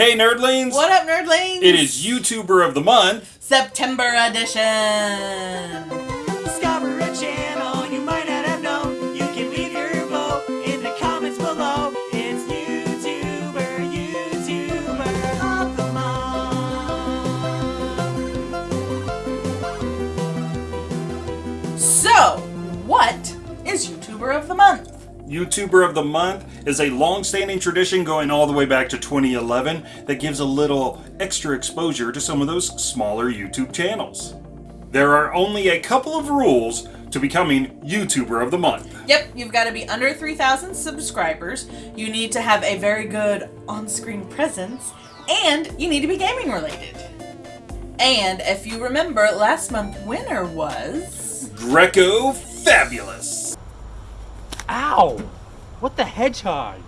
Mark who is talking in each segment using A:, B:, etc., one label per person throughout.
A: Hey nerdlings!
B: What up, nerdlings?
A: It is YouTuber of the Month.
B: September edition.
C: YouTuber of the Month
B: is
A: a long-standing tradition going all the way back to 2011 that gives a little extra exposure to some of those smaller YouTube channels. There are only a couple of rules to becoming YouTuber of the Month.
B: Yep, you've got to be under 3,000 subscribers. You need to have a very good on-screen presence, and you need to be gaming related. And if you remember, last month winner was
A: Greco Fabulous.
D: Ow! What the hedgehog?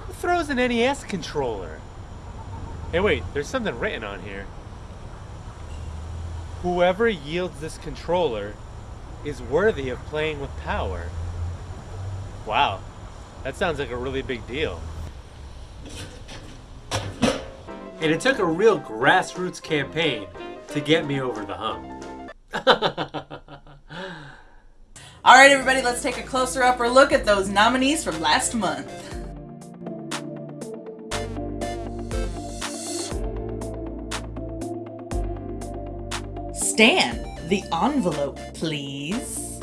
D: Who throws an NES controller? Hey wait, there's something written on here. Whoever yields this controller is worthy of playing with power. Wow, that sounds like a really big deal. And it took a real grassroots campaign to get me over the hump.
B: All right, everybody, let's take a closer upper look at those nominees from last month. Stan, the envelope, please.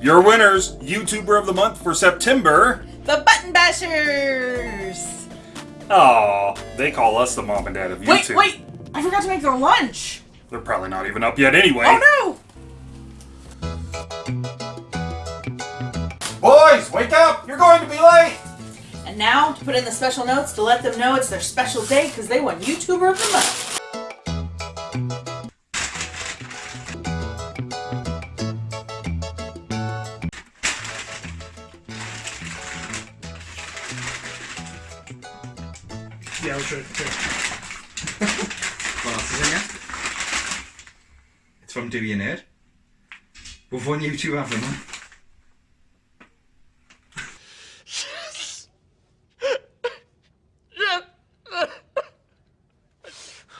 A: Your winners, YouTuber of the Month for September.
B: The Button Bashers!
A: Aw, they call us the mom and dad of YouTube.
B: wait! wait! I forgot to make their lunch!
A: They're probably not even up yet anyway.
B: Oh now, to put in the special notes to let them know it's their special day because they won YouTuber of the Month.
E: Yeah, I'll try it.
F: What else is in here? It's from Do You Nerd. We've won you two have them.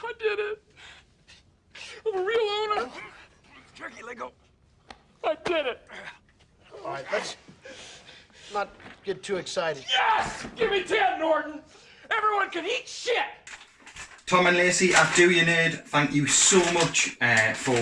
E: I did it. I'm a real owner. Turkey Lego. I did it.
G: All right, let's not get too excited.
E: Yes! Give me 10, Norton. Everyone can eat shit.
F: Tom and Lacey at Do You Nerd, thank you so much uh, for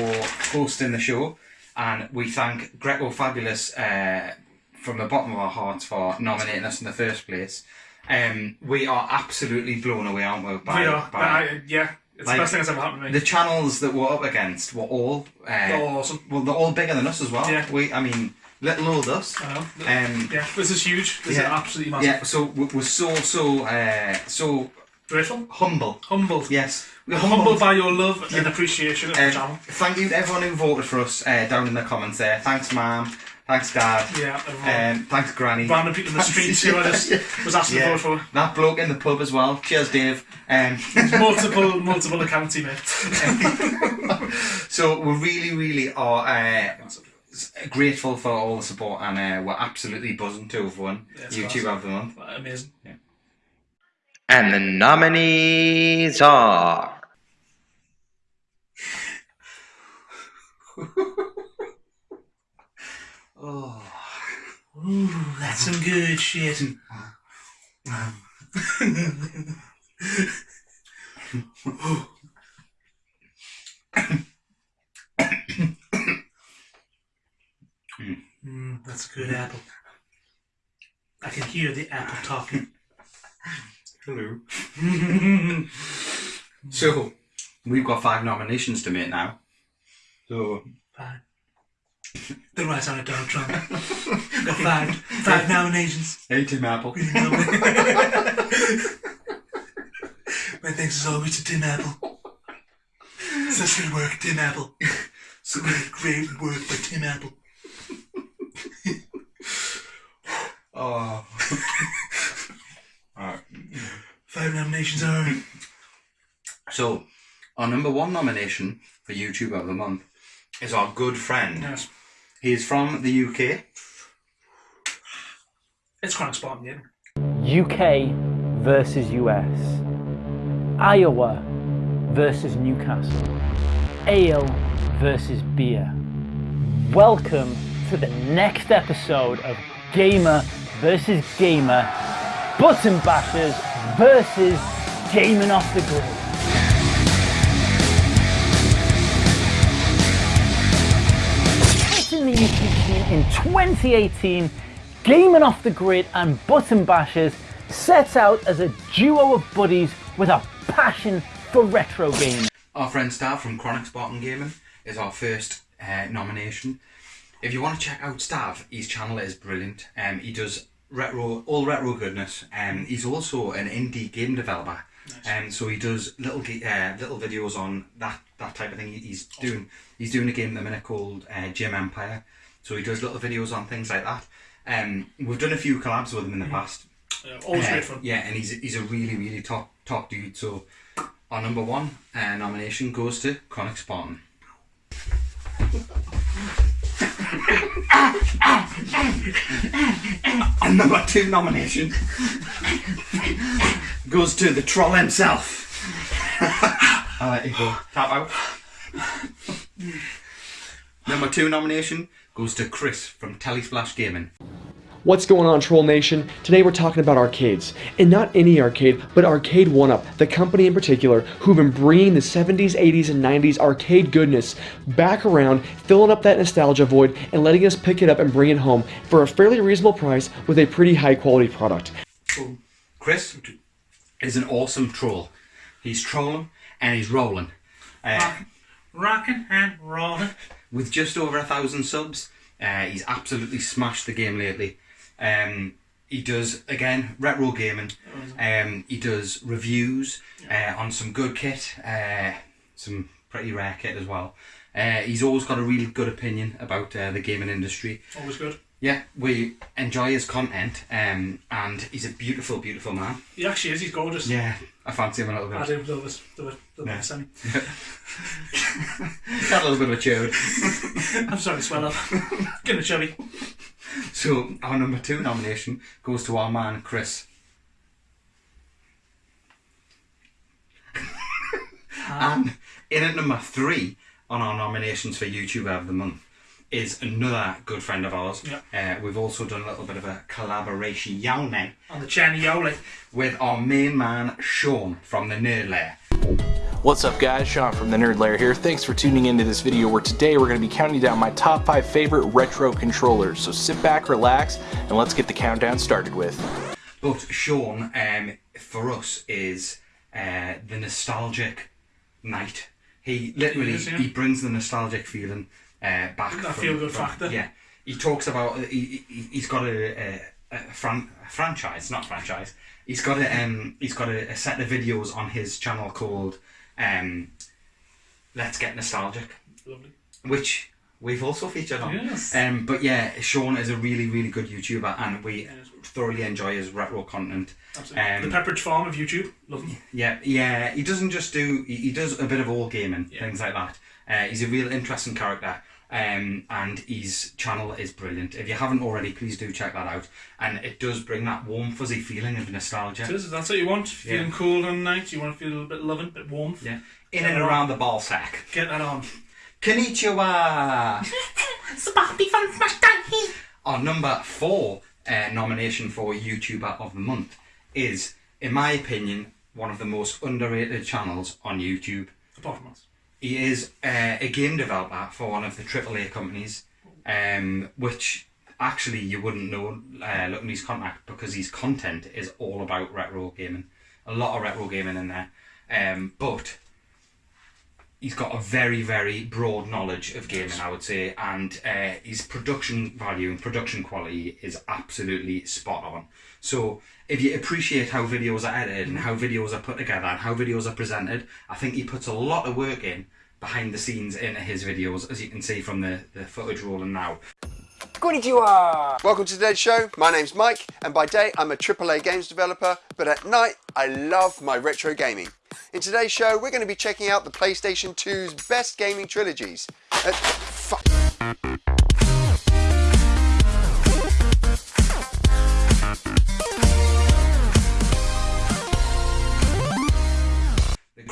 F: hosting the show. And we thank Greco Fabulous uh, from the bottom of our hearts for nominating us in the first place. Um, we are absolutely blown away, aren't we? By,
E: we are.
F: by
E: I, yeah, it's
F: Like,
E: the best thing that's ever happened to me.
F: the channels that we're up against were all uh,
E: They're awesome.
F: Well, they're all bigger than us as well.
E: Yeah.
F: We, I mean, little old us.
E: I know.
F: Um,
E: yeah, this is huge. This
F: yeah.
E: is absolutely massive.
F: yeah. So we- we're so so uh, so
E: Grateful.
F: humble.
E: Humble.
F: Yes, we're
E: Humbled by your love and
F: Yeah.
E: appreciation of the
F: Um,
E: channel.
F: thank you to everyone who voted for us uh, down in the comments there. Thanks, Mum. Thanks, Dad.
E: Yeah, everyone.
F: Um, thanks, Granny.
E: Random people in the streets who I just was asked
F: Yeah.
E: for.
F: That bloke in the pub as well. Cheers, Dave. Um,
E: Multiple, multiple accounts he made.
F: so we really, really are uh, grateful for all the support, and uh, we're absolutely buzzing to have won
E: Yeah,
F: YouTube
E: awesome.
F: of the month.
E: Amazing.
H: And the nominees are
F: Oh.
E: Ooh, that's some good shit. Mm, that's a good apple. I can hear the apple talking.
F: Hello. So we've got five nominations to make now. So
E: Fine. The right on it, Donald Trump. Got five, five nominations.
F: hey, Tim Apple.
E: My thanks as always to Tim Apple. Such good work, Tim Apple. So great, great work by Tim Apple.
F: Oh.
E: Five nominations are
F: So, our number one nomination for YouTube of the month is our good friend.
E: yes.
F: He's from the UK.
E: It's Chronic Spartan, yeah.
I: UK versus US, Iowa versus Newcastle, ale versus beer. Welcome to the next episode of Gamer versus Gamer, Button Bashers versus Gaming Off the Grid. In the YouTube scene in 2018, Gaming Off the Grid and Button Bashers sets out as a duo of buddies with a passion for retro gaming.
F: Our friend Stav from Chronic Spartan Gaming is our first uh, nomination. If you want to check out Stav, his channel is brilliant. Um, he does retro, all retro goodness. Um, he's also an indie game developer. Um, so he does little uh, little videos on that, that type of thing. He's doing he's doing a game at the minute called uh, Gym Empire. So he does little videos on things like that. Um, we've done a few collabs with him in the past.
E: Yeah, always
F: Uh,
E: great fun.
F: Yeah, and he's he's a really really top top dude. So our number one uh, nomination goes to Chronic Spartan. and number two nomination goes to the troll himself. I'll let you go. Tap out. Number two nomination goes to Chris from Telesplash Gaming.
J: What's going on, Troll Nation? Today we're talking about arcades. And not any arcade, but Arcade 1UP, the company in particular who've been bringing the 70s, 80s, and 90s arcade goodness back around, filling up that nostalgia void, and letting us pick it up and bring it home for a fairly reasonable price with a pretty high quality product.
F: Chris is an awesome troll. He's trolling and he's rolling. Uh,
E: Rocking and rolling.
F: with just over a thousand subs, uh, he's absolutely smashed the game lately. Um, he does again retro gaming. Um, he does reviews uh, on some good kit, uh, some pretty rare kit as well. Uh, he's always got a really good opinion about uh, the gaming industry.
E: Always good.
F: Yeah, we enjoy his content, um, and he's a beautiful, beautiful man.
E: He actually is. He's gorgeous.
F: Yeah, I fancy him a little bit.
E: I do love this. Do it. Do
F: Yeah.
E: it. Sammy.
F: Got a little bit of a chode.
E: I'm sorry to swell up. Getting a chubby.
F: So our number two nomination goes to our man Chris. and in at number three on our nominations for YouTuber of the Month is another good friend of ours. Uh, we've also done a little bit of a collaboration now
E: On the Channy Yoli.
F: with our main man Sean from the Nerd Lair.
K: What's up guys, Sean from the Nerd Lair here. Thanks for tuning into this video where today we're going to be counting down my top 5 favorite retro controllers. So sit back, relax, and let's get the countdown started with.
F: But Sean, um, for us, is uh, the nostalgic knight. He literally
E: He is, yeah.
F: he brings the nostalgic feeling uh, back.
E: That feel-good factor.
F: Yeah, he talks about he, he he's got a, a, a, fran- a franchise, not franchise. He's got a um he's got a, a set of videos on his channel called um Let's Get Nostalgic,
E: Lovely.
F: which we've also featured on.
E: Yes.
F: Um, but yeah, Sean is a really really good YouTuber, and we thoroughly enjoy his retro content.
E: Absolutely.
F: Um,
E: the Pepperidge Farm of YouTube. Love him.
F: yeah, yeah. He doesn't just do. He, he does a bit of all gaming, things like that. Uh, he's a real interesting character, um, and his channel is brilliant. If you haven't already, please do check that out. And it does bring that warm, fuzzy feeling of nostalgia.
E: It is, that's what you want.
F: Yeah.
E: Feeling cool on night. You want to feel a little bit loving, a bit warm.
F: Yeah. In and around the ball sack.
E: Get that on.
F: Konnichiwa.
E: Spappy from Smash
F: Our number four uh, nomination for YouTuber of the month is, in my opinion, one of the most underrated channels on YouTube.
E: Apart from us.
F: He is uh, a game developer for one of the AAA companies, um, which actually you wouldn't know uh, looking at his contact because his content is all about retro gaming. A lot of retro gaming in there, um, but he's got a very very broad knowledge of gaming, I would say, and uh, his production value and production quality is absolutely spot on. So if you appreciate how videos are edited and how videos are put together and how videos are presented, I think he puts a lot of work in behind the scenes in his videos, as you can see from the, the footage rolling now.
G: Konnichiwa! Welcome to today's show. My name's Mike, and by day I'm a AAA games developer, but at night I love my retro gaming. In today's show, we're going to be checking out the PlayStation 2's best gaming trilogies. Uh, fuck.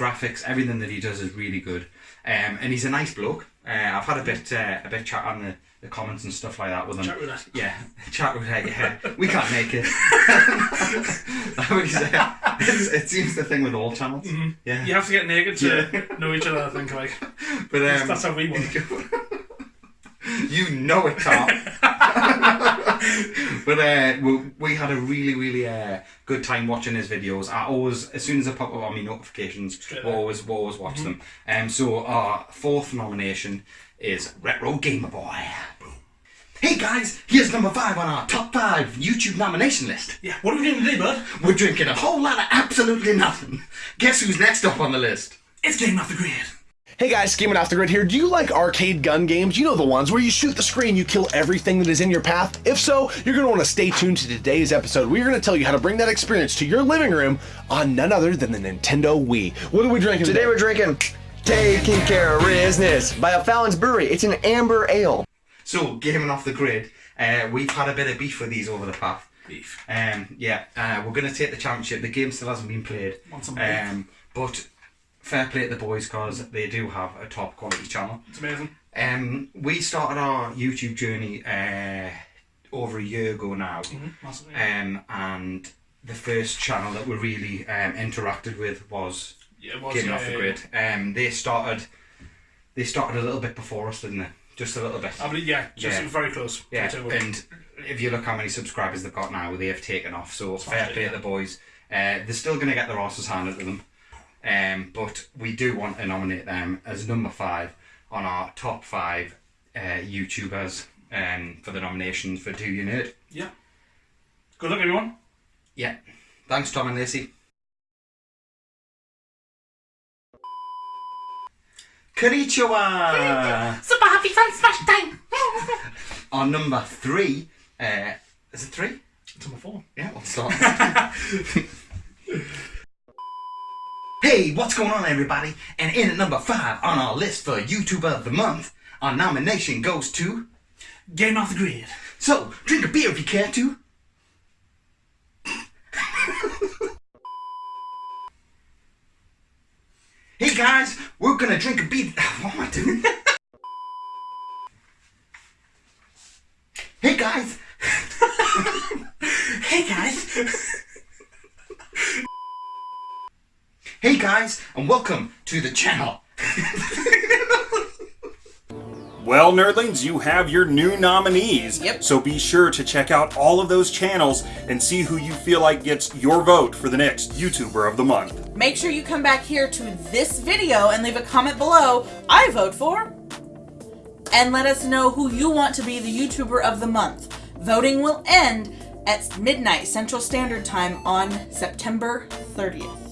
F: Graphics, everything that he does is really good. Um, and he's a nice bloke. Uh, I've had a bit uh, a bit chat on the, the comments and stuff like that with him.
E: Chat roulette.
F: Yeah, chat with roulette. Yeah, we can't make it. Uh, it's, it seems the thing with all channels. Yeah,
E: You have to get naked to
F: Yeah.
E: know each other, I think, like.
F: but um,
E: That's how we work.
F: you know it, Tom. but uh, we, we had a really, really uh, good time watching his videos. I always, as soon as I pop up on my notifications,
E: Straight
F: we
E: away.
F: always, we always watch them. Um, so our fourth nomination is Retro Gamer Boy. Hey guys, here's number five on our top five YouTube nomination list.
E: Yeah, what are we doing today, bud?
F: We're drinking a whole lot of absolutely nothing. Guess who's next up on the list?
E: It's Game Off the Grid.
L: Hey guys, Gaming Off the Grid here. Do you like arcade gun games? You know the ones where you shoot the screen, you kill everything that is in your path? If so, you're going to want to stay tuned to today's episode. We're going to tell you how to bring that experience to your living room on none other than the Nintendo Wii. What are we drinking today?
M: Today we're drinking Taking Care of Business by O'Fallon's Brewery. It's an amber ale.
F: So, gaming off the grid, uh, we've had a bit of beef with these over the path.
E: Beef.
F: Um, yeah, uh, we're going to take the championship. The game still hasn't been played.
E: Want some beef?
F: um, but fair play to the boys because they do have a top quality channel.
E: It's amazing.
F: Um, we started our YouTube journey uh, over a year ago now,
E: massively.
F: um, and the first channel that we really um, interacted with was
E: Yeah, was,
F: Gaming
E: yeah,
F: Off the
E: yeah,
F: Grid. Um, they started, they started a little bit before us, didn't they? Just a little bit.
E: I believe, yeah, just
F: Yeah.
E: very close.
F: Yeah, and if you look how many subscribers they've got now, they have taken off. So fair play
E: yeah.
F: to the boys. Uh, they're still going to get their asses handed to them, um, but we do want to nominate them as number five on our top five uh, YouTubers um, for the nominations for Do You Nerd.
E: Yeah. Good luck, everyone.
F: Yeah. Thanks, Tom and Lacey. Konnichiwa!
C: Super happy fun smash time!
F: On number three, uh, is it three?
E: It's number four.
F: Yeah, we'll start. hey, what's going on, everybody? And in at number five on our list for YouTuber of the Month, our nomination goes to
E: Game Off the Grid.
F: So, drink a beer if you care to. hey guys, we're gonna drink a beer. What am I doing? hey guys. hey guys. hey guys, and welcome to the channel.
A: Well, nerdlings, you have your new nominees.
B: Yep.
A: So be sure to check out all of those channels and see who you feel like gets your vote for the next YouTuber of the month.
B: Make sure you come back here to this video and leave a comment below, I vote for, and let us know who you want to be the YouTuber of the month. Voting will end at midnight Central Standard Time on September 30th.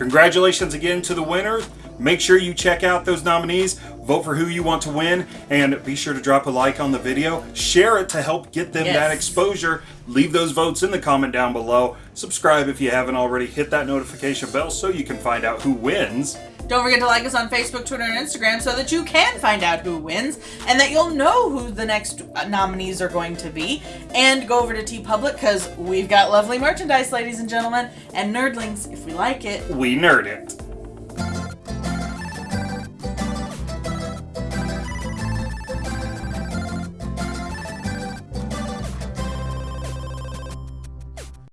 A: Congratulations again to the winners. Make sure you check out those nominees, vote for who you want to win, and be sure to drop a like on the video. Share it to help get them
B: Yes.
A: that exposure. Leave those votes in the comment down below. Subscribe if you haven't already. Hit that notification bell so you can find out who wins.
B: Don't forget to like us on Facebook, Twitter, and Instagram so that you can find out who wins and that you'll know who the next nominees are going to be. And go over to TeePublic because we've got lovely merchandise, ladies and gentlemen, and nerdlings if we like it.
A: We nerd it.